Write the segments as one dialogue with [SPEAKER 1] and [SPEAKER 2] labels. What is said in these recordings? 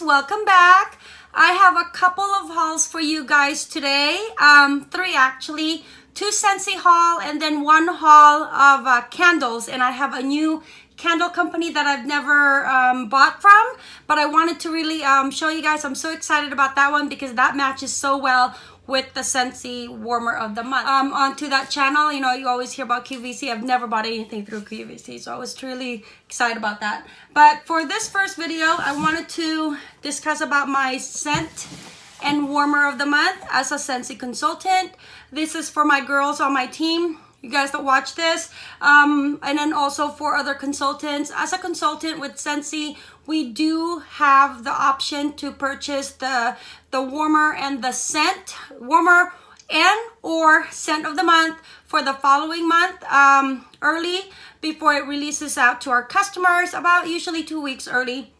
[SPEAKER 1] welcome back. I have a couple of hauls for you guys today. Um three actually. Two Scentsy haul and then one haul of uh, candles. And i have a new candle company that i've never um, bought from but i wanted to really um, show you guys. I'm so excited about that one because that matches so well with the Scentsy Warmer of the Month. Um, onto that channel, you know, you always hear about QVC. I've never bought anything through QVC, so I was truly excited about that. But for this first video, I wanted to discuss about my scent and warmer of the month as a Scentsy consultant. This is for my girls on my team you guys that watch this. Um, and then also for other consultants as a consultant with Scentsy we do have the option to purchase the the warmer and the scent warmer and or scent of the month for the following month um, early before it releases out to our customers about usually two weeks early.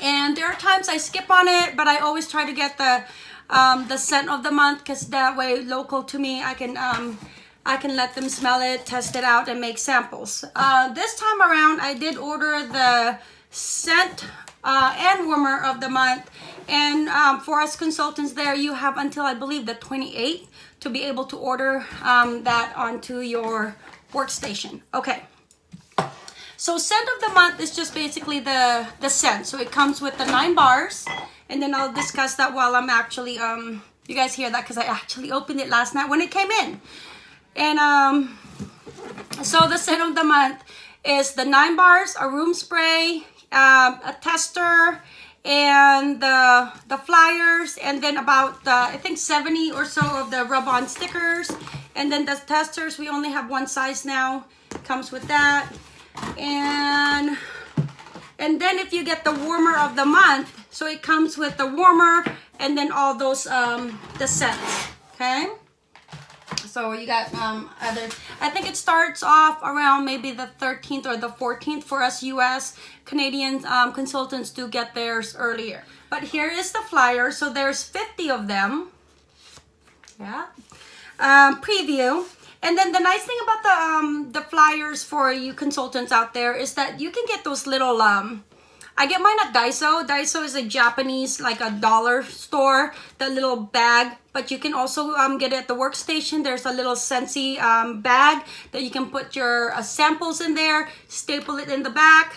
[SPEAKER 1] And there are times I skip on it but I always try to get the um, the scent of the month because that way local to me I can um, I can let them smell it, test it out, and make samples. Uh, this time around, I did order the scent uh, and warmer of the month. And um, for us consultants there, you have until I believe the 28th to be able to order um, that onto your workstation. Okay. So scent of the month is just basically the, the scent. So it comes with the nine bars. And then I'll discuss that while I'm actually, um, you guys hear that because I actually opened it last night when it came in. And um, so the scent of the month is the nine bars, a room spray, um, a tester, and the the flyers, and then about uh, I think 70 or so of the rub-on stickers. And then the testers, we only have one size now. Comes with that. And and then if you get the warmer of the month, so it comes with the warmer and then all those um the scents. Okay. So you got um, other, I think it starts off around maybe the 13th or the 14th for us US Canadian um, consultants to get theirs earlier. But here is the flyer. So there's 50 of them. Yeah. Um, preview. And then the nice thing about the um, the flyers for you consultants out there is that you can get those little um, I get mine at Daiso. Daiso is a Japanese, like a dollar store, the little bag. But you can also um, get it at the workstation. There's a little Scentsy um, bag that you can put your uh, samples in there, staple it in the back.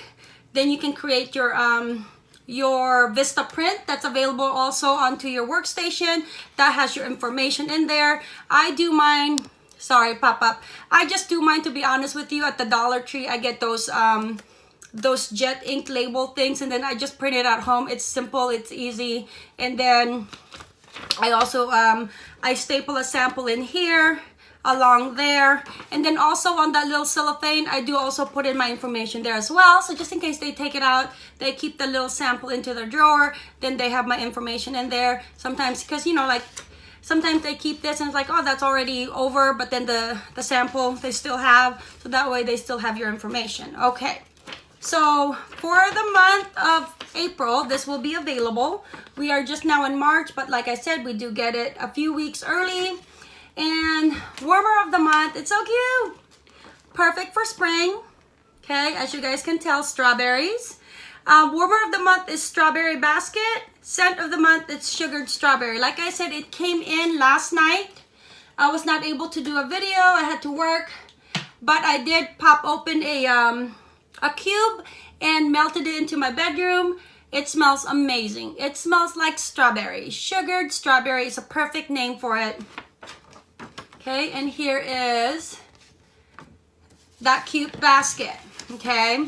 [SPEAKER 1] Then you can create your um, your Vistaprint that's available also onto your workstation. That has your information in there. I do mine, sorry, pop up. I just do mine to be honest with you at the Dollar Tree. I get those um, those jet ink label things and then I just print it at home. It's simple, it's easy. And then I also, um, I staple a sample in here along there. And then also on that little cellophane I do also put in my information there as well. So just in case they take it out they keep the little sample into their drawer then they have my information in there. Sometimes because you know like sometimes they keep this and it's like oh that's already over but then the the sample they still have. So that way they still have your information. Okay so for the month of April, this will be available. We are just now in March, but like I said, we do get it a few weeks early. And warmer of the month, it's so cute. Perfect for spring. Okay, as you guys can tell, strawberries. Uh, warmer of the month is strawberry basket. Scent of the month it's sugared strawberry. Like I said, it came in last night. I was not able to do a video. I had to work. But I did pop open a um, a cube and melted it into my bedroom. It smells amazing. It smells like strawberry. Sugared strawberry is a perfect name for it. Okay, and here is that cute basket, okay?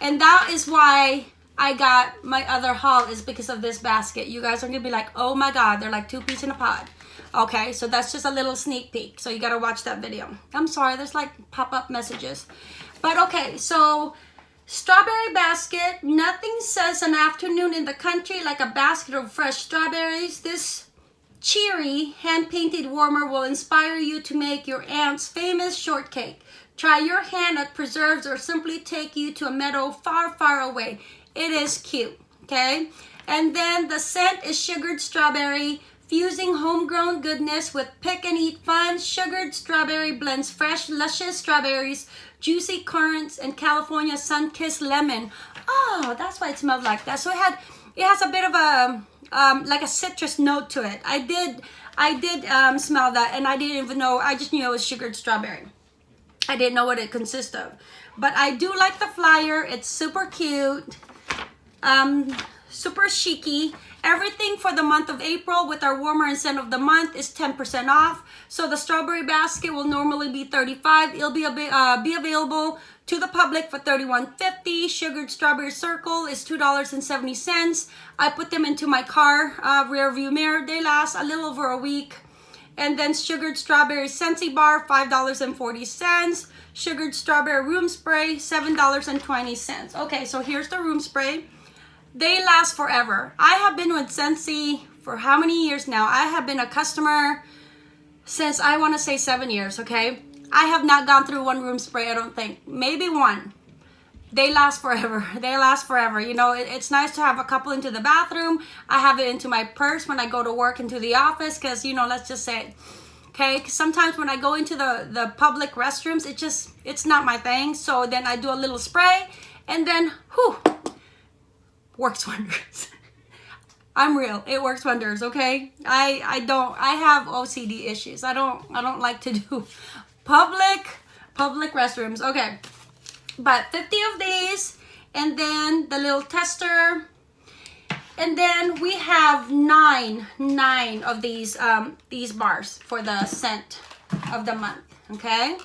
[SPEAKER 1] And that is why I got my other haul is because of this basket. You guys are gonna be like, oh my God, they're like two pieces in a pod. Okay, so that's just a little sneak peek. So you gotta watch that video. I'm sorry, there's like pop-up messages. But okay, so strawberry basket. Nothing says an afternoon in the country like a basket of fresh strawberries. This cheery hand-painted warmer will inspire you to make your aunt's famous shortcake. Try your hand at preserves or simply take you to a meadow far, far away. It is cute, okay? And then the scent is sugared strawberry, fusing homegrown goodness with pick and eat fun. Sugared strawberry blends fresh, luscious strawberries juicy currants, and California sun-kissed lemon. Oh, that's why it smelled like that. So it had it has a bit of a um, like a citrus note to it. I did I did um, smell that and I didn't even know, I just knew it was sugared strawberry. I didn't know what it consists of. But I do like the flyer. It's super cute. Um, super chicy. Everything for the month of April with our warmer scent of the month is 10% off. So the strawberry basket will normally be 35. It'll be, a, uh, be available to the public for $31.50. Sugared strawberry circle is $2.70. I put them into my car uh, rear view mirror. They last a little over a week. And then sugared strawberry Scentsy bar, $5.40. Sugared strawberry room spray, $7.20. Okay, so here's the room spray. They last forever. I have been with Scentsy for how many years now? I have been a customer since I want to say seven years, okay? I have not gone through one room spray, I don't think. Maybe one. They last forever. They last forever. You know, it, it's nice to have a couple into the bathroom. I have it into my purse when I go to work into the office because, you know, let's just say, okay, sometimes when I go into the, the public restrooms, it just, it's not my thing. So then I do a little spray and then, whew, works wonders. I'm real. It works wonders, okay? I I don't I have OCD issues. I don't I don't like to do public public restrooms. Okay. But 50 of these and then the little tester and then we have nine nine of these um these bars for the scent of the month okay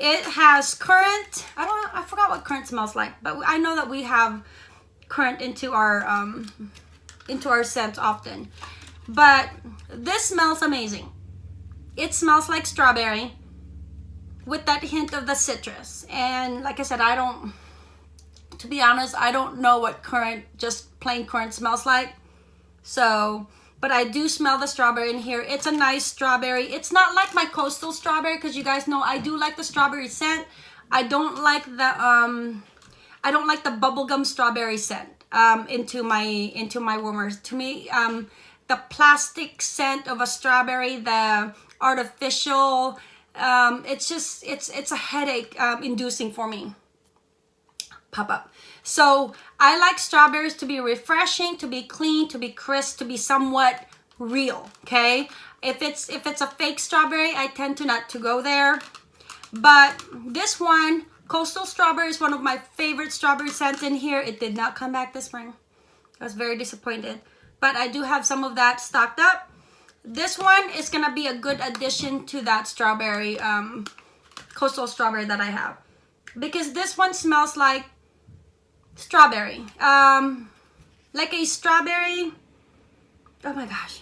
[SPEAKER 1] it has currant. i don't i forgot what currant smells like but i know that we have currant into our um, into our scent often. But this smells amazing. It smells like strawberry with that hint of the citrus. And like I said, I don't, to be honest, I don't know what currant, just plain currant smells like. So, but I do smell the strawberry in here. It's a nice strawberry. It's not like my coastal strawberry because you guys know I do like the strawberry scent. I don't like the, um, I don't like the bubblegum strawberry scent um, into my into my warmers. To me, um, the plastic scent of a strawberry, the artificial, um, it's just it's it's a headache um, inducing for me. Pop up. So I like strawberries to be refreshing, to be clean, to be crisp, to be somewhat real. Okay. If it's if it's a fake strawberry, I tend to not to go there. But this one Coastal Strawberry is one of my favorite strawberry scents in here. It did not come back this spring. I was very disappointed. But I do have some of that stocked up. This one is going to be a good addition to that strawberry, um, coastal strawberry that I have. Because this one smells like strawberry. Um, like a strawberry. Oh my gosh.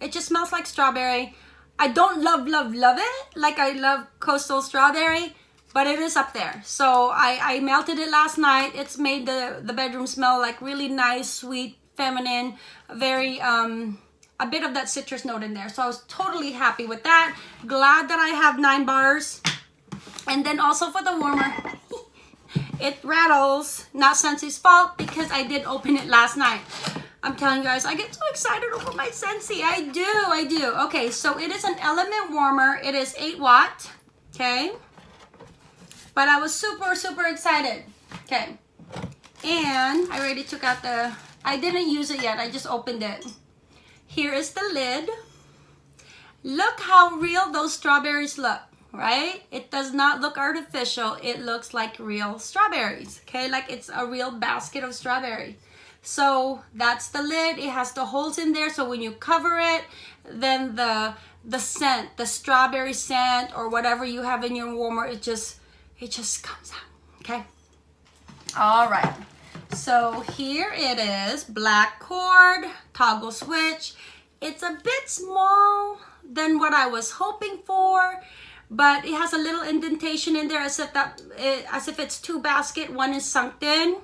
[SPEAKER 1] It just smells like strawberry. I don't love, love, love it like I love coastal strawberry but it is up there. So I, I melted it last night. It's made the, the bedroom smell like really nice, sweet, feminine, very, um, a bit of that citrus note in there. So I was totally happy with that. Glad that I have nine bars. And then also for the warmer, it rattles. Not Scentsy's fault because I did open it last night. I'm telling you guys, I get so excited over my Scentsy. I do, I do. Okay, so it is an element warmer. It is 8 watt, okay? But I was super, super excited. Okay. And I already took out the, I didn't use it yet. I just opened it. Here is the lid. Look how real those strawberries look, right? It does not look artificial. It looks like real strawberries, okay? Like it's a real basket of strawberry. So that's the lid. It has the holes in there. So when you cover it, then the the scent, the strawberry scent or whatever you have in your warmer, it just it just comes out, okay? All right, so here it is, black cord, toggle switch. It's a bit small than what I was hoping for, but it has a little indentation in there as if that it, as if it's two basket one is sunk in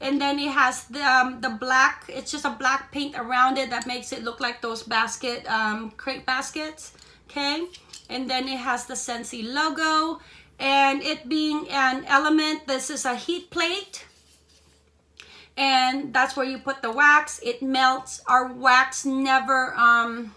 [SPEAKER 1] and then it has the um, the black it's just a black paint around it that makes it look like those basket um, crate baskets okay and then it has the Scentsy logo and it being an element this is a heat plate and that's where you put the wax it melts our wax never um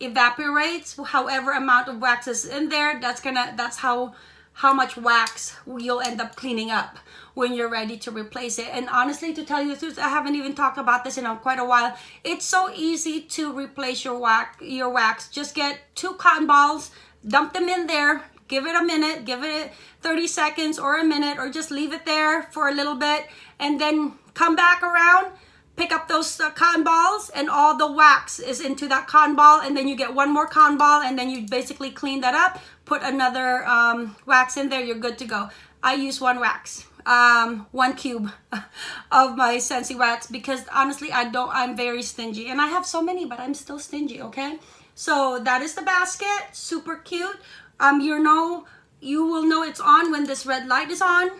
[SPEAKER 1] evaporates however amount of wax is in there that's gonna that's how how much wax you'll end up cleaning up when you're ready to replace it. And honestly, to tell you the truth, I haven't even talked about this in quite a while. It's so easy to replace your wax. Your wax. Just get two cotton balls, dump them in there, give it a minute, give it 30 seconds or a minute, or just leave it there for a little bit, and then come back around pick up those uh, cotton balls and all the wax is into that cotton ball and then you get one more cotton ball and then you basically clean that up put another um, wax in there you're good to go. I use one wax um, one cube of my Scentsy wax because honestly I don't I'm very stingy and I have so many but I'm still stingy okay? So that is the basket super cute um you know you will know it's on when this red light is on.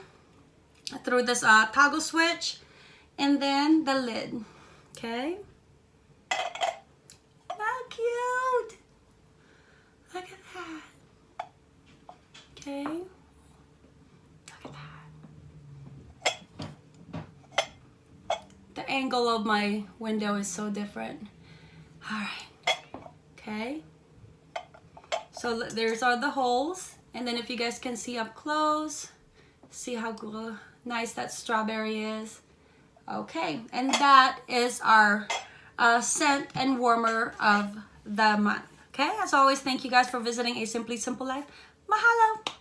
[SPEAKER 1] Through this uh, toggle switch. And then the lid. Okay? How cute! Look at that. Okay? Look at that. The angle of my window is so different. All right. Okay so there's are the holes and then if you guys can see up close see how nice that strawberry is Okay, and that is our uh, scent and warmer of the month. Okay, as always, thank you guys for visiting A Simply Simple Life. Mahalo!